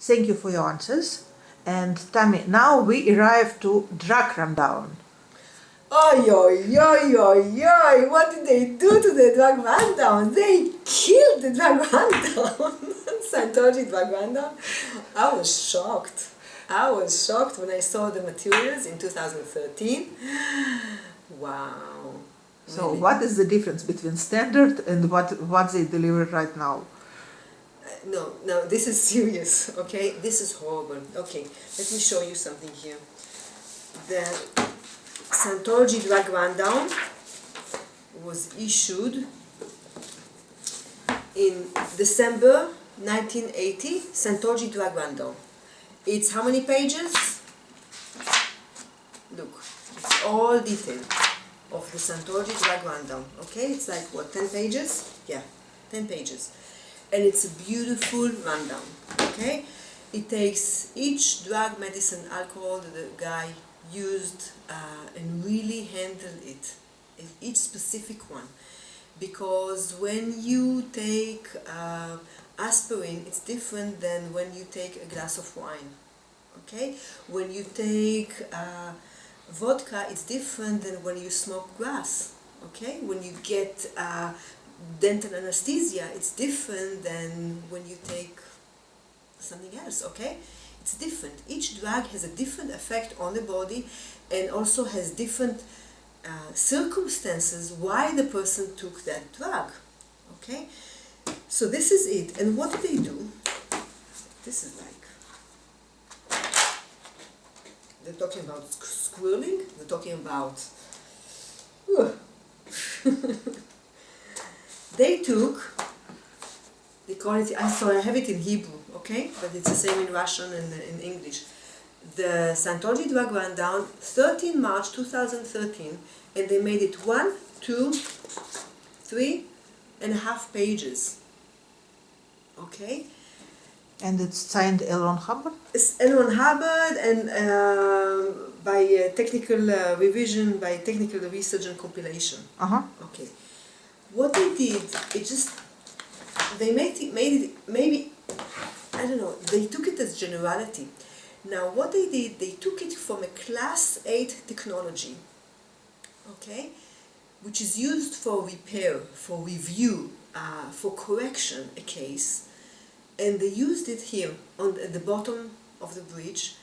Thank you for your answers. And Tammy, now we arrive to drug rundown. Oi, oi, oi, oi, oi, what did they do to the drug rundown? They killed the drug rundown. Scientology drug rundown. I was shocked. I was shocked when I saw the materials in 2013. Wow. So Really. what is the difference between standard and what, what they deliver right now? No, no, this is serious, okay? This is horrible. Okay, let me show you something here. The Scientology drug rundown was issued in December 1980, Scientology drug rundown. It's how many pages? Look, it's all detailed of the Scientology drug rundown, okay? It's like, what, 10 pages? Yeah, 10 pages and it's a beautiful rundown okay? It takes each drug medicine alcohol that the guy used uh, and really handle it each specific one. Because when you take uh, aspirin it's different than when you take a glass of wine okay? When you take uh, vodka it's different than when you smoke grass okay? When you get uh, dental anesthesia, it's different than when you take something else, okay? It's different. Each drug has a different effect on the body and also has different uh, circumstances why the person took that drug, okay? So this is it. And what do they do? This is like, they're talking about squirreling, they're talking about, they took, they call it, I sorry, I have it in Hebrew, okay? But it's the same in Russian and in English. The Scientology drug rundown, 13 March 2013, and they made it one, two, three and a half pages. Okay? And it's signed L. Ron Hubbard? It's L. Ron Hubbard and uh, by uh, technical uh, revision, by technical research and compilation. Uh-huh. Okay. What they did, it just, they made it, made it, maybe, I don't know, they took it as generality. Now what they did, they took it from a class 8 technology, okay, which is used for repair, for review, uh, for correction a case, and they used it here on the, at the bottom of the bridge,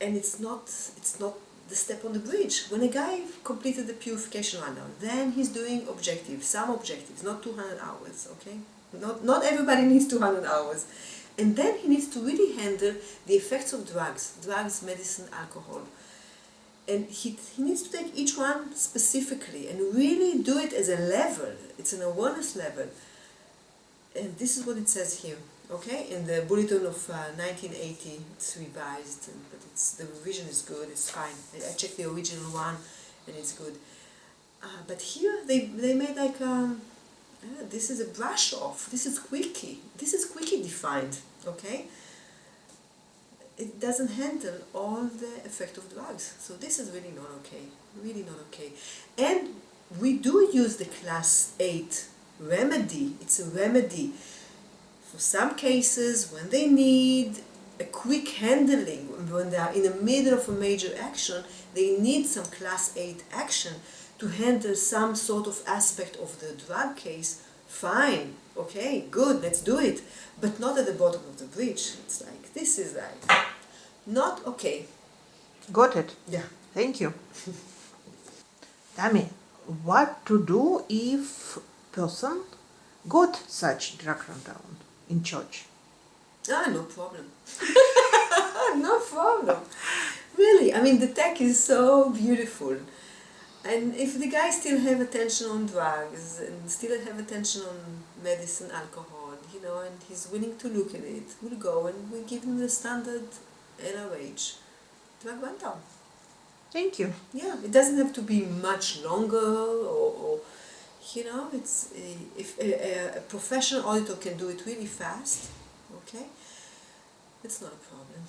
and it's not, it's not the step on the bridge. When a guy completed the purification rundown, then he's doing objectives, some objectives, not 200 hours, okay? Not, not everybody needs 200 hours. And then he needs to really handle the effects of drugs, drugs, medicine, alcohol. And he, he needs to take each one specifically and really do it as a level. It's an awareness level. And this is what it says here, okay? In the bulletin of uh, 1980, it's revised, but it's, the revision is good, it's fine. I, I checked the original one and it's good. Uh, but here they, they made like, um, uh, this is a brush off, this is quickie, this is quickie defined, okay? It doesn't handle all the effect of drugs. So this is really not okay, really not okay. And we do use the class 8 remedy, it's a remedy for some cases when they need a quick handling, when they are in the middle of a major action, they need some class 8 action to handle some sort of aspect of the drug case, fine, okay, good, let's do it, but not at the bottom of the bridge. It's like, this is like, not okay. Got it. Yeah. Thank you. Tammy, what to do if person got such drug rundown in church? Ah, no problem. no problem. Really, I mean, the tech is so beautiful. And if the guy still have attention on drugs and still have attention on medicine, alcohol, you know, and he's willing to look at it, we'll go and we give him the standard LRH drug rundown. Thank you. Yeah, it doesn't have to be much longer or, or you know, it's a, if a, a professional auditor can do it really fast, okay, it's not a problem.